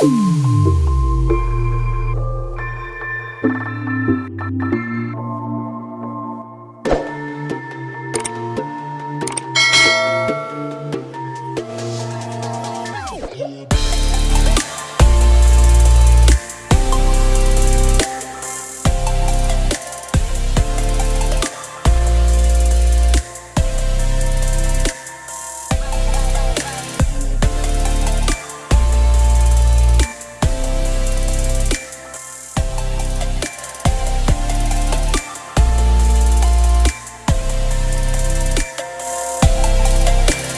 Mm.